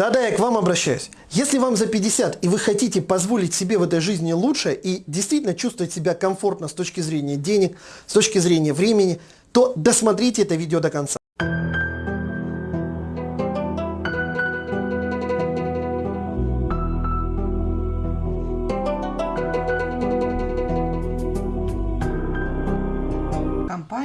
Да-да, я к вам обращаюсь. Если вам за 50 и вы хотите позволить себе в этой жизни лучше и действительно чувствовать себя комфортно с точки зрения денег, с точки зрения времени, то досмотрите это видео до конца.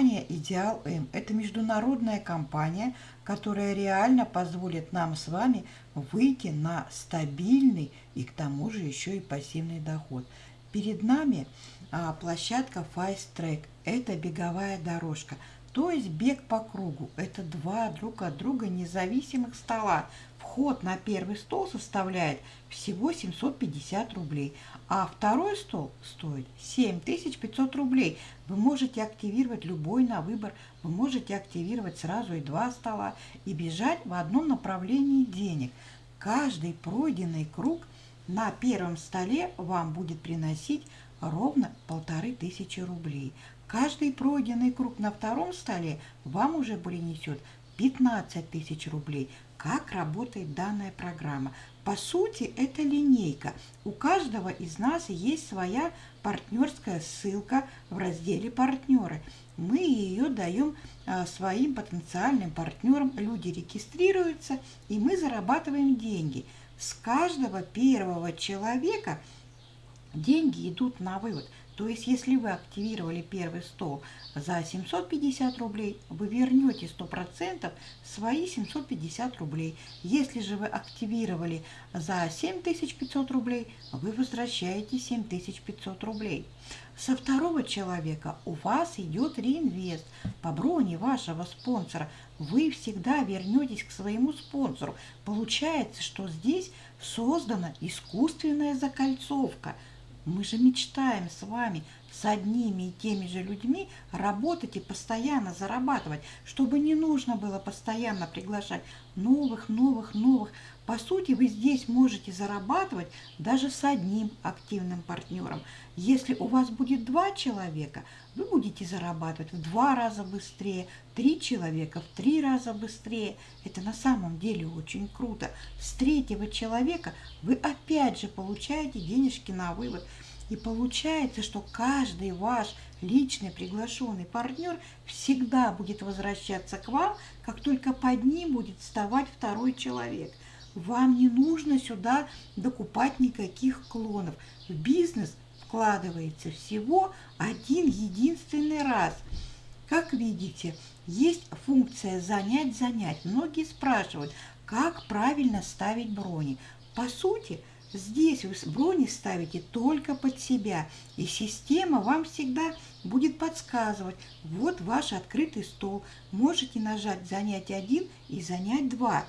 Компания «Идеал М» – это международная компания, которая реально позволит нам с вами выйти на стабильный и к тому же еще и пассивный доход. Перед нами а, площадка Fast Track – это беговая дорожка, то есть бег по кругу. Это два друг от друга независимых стола, Вход на первый стол составляет всего 750 рублей, а второй стол стоит 7500 рублей. Вы можете активировать любой на выбор, вы можете активировать сразу и два стола и бежать в одном направлении денег. Каждый пройденный круг на первом столе вам будет приносить ровно полторы тысячи рублей. Каждый пройденный круг на втором столе вам уже принесет 15 тысяч рублей. Как работает данная программа? По сути, это линейка. У каждого из нас есть своя партнерская ссылка в разделе «Партнеры». Мы ее даем а, своим потенциальным партнерам. Люди регистрируются, и мы зарабатываем деньги. С каждого первого человека деньги идут на вывод. То есть, если вы активировали первый стол за 750 рублей, вы вернете 100% свои 750 рублей. Если же вы активировали за 7500 рублей, вы возвращаете 7500 рублей. Со второго человека у вас идет реинвест по броне вашего спонсора. Вы всегда вернетесь к своему спонсору. Получается, что здесь создана искусственная закольцовка – мы же мечтаем с вами с одними и теми же людьми работать и постоянно зарабатывать, чтобы не нужно было постоянно приглашать новых, новых, новых. По сути, вы здесь можете зарабатывать даже с одним активным партнером. Если у вас будет два человека, вы будете зарабатывать в два раза быстрее, три человека в три раза быстрее. Это на самом деле очень круто. С третьего человека вы опять же получаете денежки на вывод. И получается, что каждый ваш личный приглашенный партнер всегда будет возвращаться к вам, как только под ним будет вставать второй человек. Вам не нужно сюда докупать никаких клонов. В бизнес вкладывается всего один единственный раз. Как видите, есть функция «занять-занять». Многие спрашивают, как правильно ставить брони. По сути, Здесь вы брони ставите только под себя, и система вам всегда будет подсказывать. Вот ваш открытый стол. Можете нажать «Занять один» и «Занять два».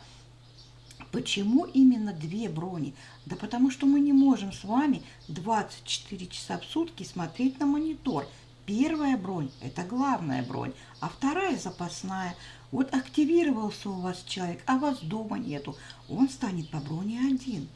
Почему именно две брони? Да потому что мы не можем с вами 24 часа в сутки смотреть на монитор. Первая бронь – это главная бронь, а вторая – запасная. Вот активировался у вас человек, а вас дома нету, он станет по броне один.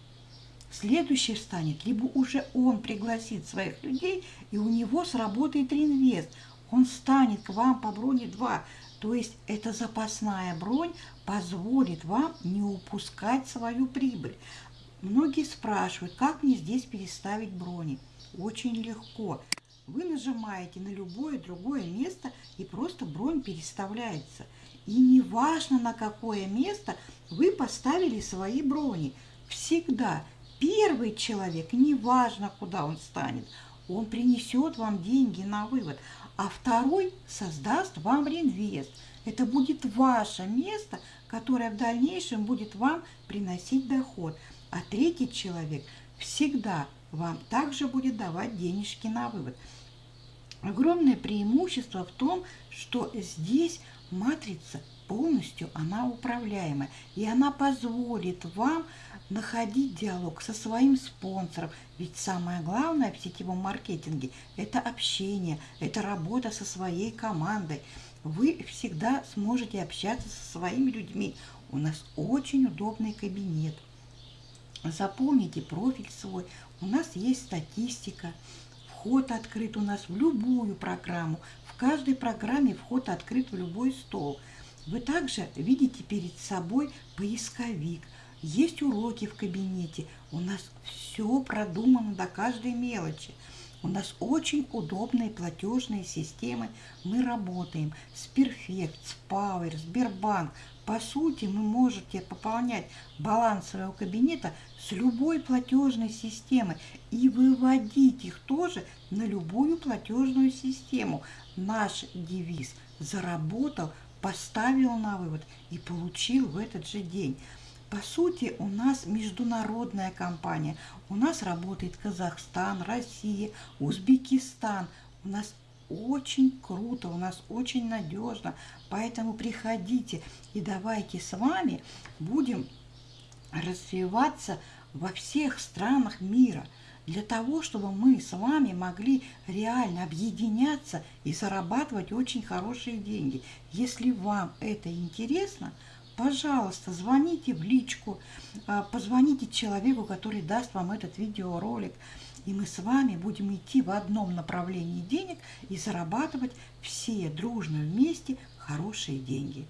Следующий встанет, либо уже он пригласит своих людей, и у него сработает реинвест. Он станет к вам по броне 2. То есть эта запасная бронь позволит вам не упускать свою прибыль. Многие спрашивают, как мне здесь переставить брони. Очень легко. Вы нажимаете на любое другое место, и просто бронь переставляется. И неважно, на какое место вы поставили свои брони. Всегда Первый человек, неважно, куда он станет, он принесет вам деньги на вывод, а второй создаст вам реинвест. Это будет ваше место, которое в дальнейшем будет вам приносить доход. А третий человек всегда вам также будет давать денежки на вывод. Огромное преимущество в том, что здесь матрица полностью она управляемая, и она позволит вам находить диалог со своим спонсором. Ведь самое главное в сетевом маркетинге – это общение, это работа со своей командой. Вы всегда сможете общаться со своими людьми. У нас очень удобный кабинет. Заполните профиль свой. У нас есть статистика. Вход открыт у нас в любую программу, в каждой программе вход открыт в любой стол. Вы также видите перед собой поисковик. Есть уроки в кабинете. У нас все продумано до каждой мелочи. У нас очень удобные платежные системы. Мы работаем с Perfect, с Power, Сбербанк. По сути, вы можете пополнять баланс своего кабинета с любой платежной системы и выводить их тоже на любую платежную систему. Наш девиз «Заработал, поставил на вывод и получил в этот же день». По сути, у нас международная компания. У нас работает Казахстан, Россия, Узбекистан. У нас очень круто, у нас очень надежно. Поэтому приходите и давайте с вами будем развиваться во всех странах мира для того, чтобы мы с вами могли реально объединяться и зарабатывать очень хорошие деньги. Если вам это интересно, пожалуйста, звоните в личку, а, позвоните человеку, который даст вам этот видеоролик. И мы с вами будем идти в одном направлении денег и зарабатывать все дружно вместе хорошие деньги.